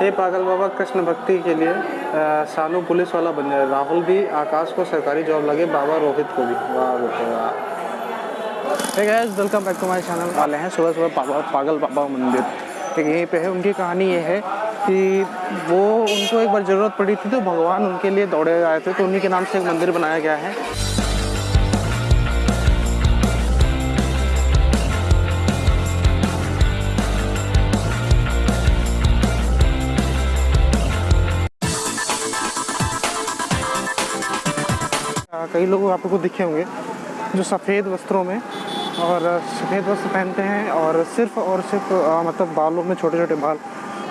हे पागल बाबा, कृष्ण भक्ति के लिए सानू पुलिस वाला बन जाए। राहुल भी आकाश को सरकारी जॉब लगे, बाबा रोहित को भी। वाह बेटे वाह। Welcome back to my channel वाले हैं सुबह सुबह पागल पागल बाबा मंदिर। ठीक यहीं पे है, उनकी कहानी ये है कि वो, उनको एक बार ज़रूरत पड़ी थी तो भगवान उनके लिए दौड़े आए थे तो उन्हीं के नाम से एक मंदिर बनाया गया है। कई लोग आपको दिखे होंगे जो सफ़ेद वस्त्रों में और सफ़ेद वस्त्र पहनते हैं और सिर्फ़ और सिर्फ़ आ, मतलब बालों में छोटे छोटे बाल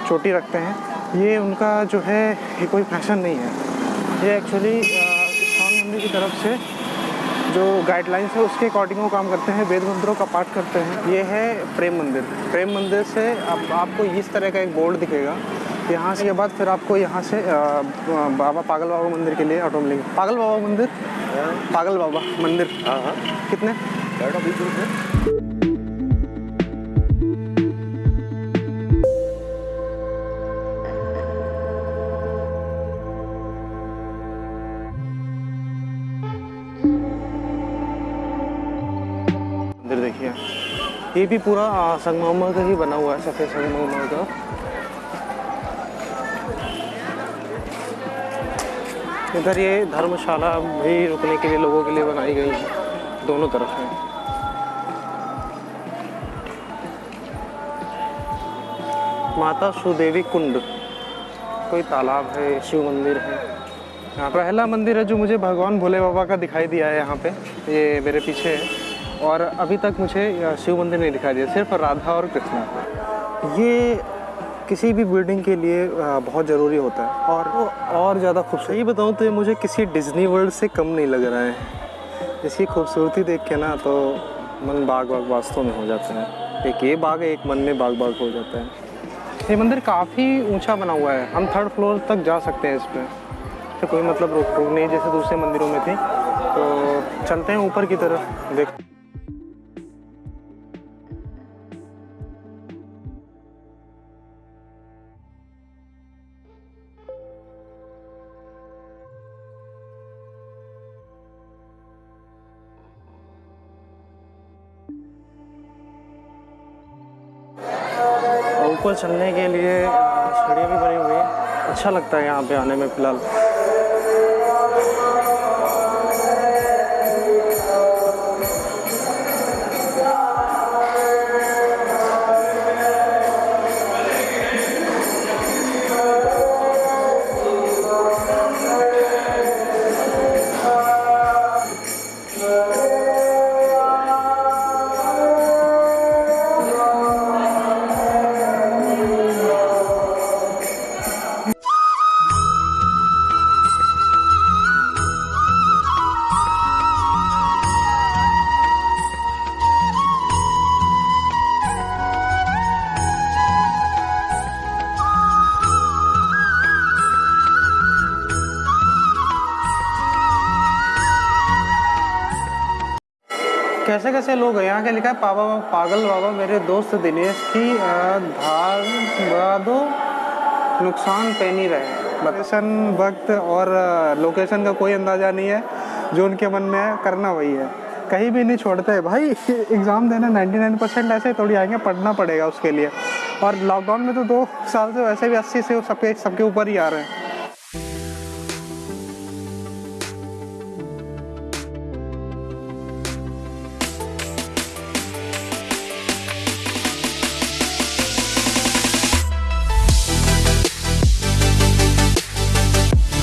चोटी रखते हैं। ये उनका जो है ये कोई फ़ैशन नहीं है। ये एक्चुअली इस्लाम मंदिर की तरफ़ से जो गाइडलाइंस है उसके अकॉर्डिंग वो काम करते हैं वेद मंत्रों का पाठ करते हैं। ये है प्रेम मंदिर। प्रेम मंदिर से अब आपको इस तरह का एक बोर्ड दिखेगा यहाँ से के बाद फिर आपको यहाँ से बाबा पागल बाबा मंदिर के लिए ऑटो मिलेंगे। पागल बाबा मंदिर? पागल बाबा मंदिर। हाँ हाँ। कितने? मंदिर देखिए। ये भी पूरा संगमरमर का ही बना हुआ है सफ़ेद संगमरमर का। इधर ये धर्मशाला भी रुकने के लिए लोगों के लिए बनाई गई है। दोनों तरफ़ है। माता सुदेवी कुंड। कोई तालाब है, शिव मंदिर है। यहाँ पहला मंदिर है जो मुझे भगवान भोले बाबा का दिखाई दिया है यहाँ पे। ये मेरे पीछे है। और अभी तक मुझे शिव मंदिर नहीं दिखाई दिया, सिर्फ़ राधा और कृष्णा। ये किसी भी बिल्डिंग के लिए बहुत ज़रूरी होता है। और वो और ज़्यादा खूबसूरत। ये बताऊँ तो ये मुझे किसी डिज्नी वर्ल्ड से कम नहीं लग रहा है। इसकी खूबसूरती देख के ना तो मन बाग बाग वास्तव में हो जाता है। एक ये बाग है एक मन में बाग बाग हो जाता है। ये मंदिर काफ़ी ऊँचा बना हुआ है। हम थर्ड फ्लोर तक जा सकते हैं इस पर तो कोई मतलब रोक टोक नहीं जैसे दूसरे मंदिरों में थी। तो चलते हैं ऊपर की तरफ़ देख ऊपर चलने के लिए सीढ़ियाँ भी बनी हुई है। अच्छा लगता है यहाँ पे आने में फ़िलहाल। कैसे कैसे लोग हैं? यहाँ के लिखा है? पापा पागल बाबा, मेरे दोस्त दिनेश की धार दो, नुकसान पे नहीं रहे लोकेशन, वक्त और लोकेशन का कोई अंदाज़ा नहीं है। जो उनके मन में है, करना वही है। कहीं भी नहीं छोड़ते भाई, एग्ज़ाम देना 99 परसेंट ऐसे थोड़ी आएँगे, पढ़ना पड़ेगा उसके लिए। और लॉकडाउन में तो दो साल से वैसे भी अस्सी से सबके सबके ऊपर ही आ रहे हैं।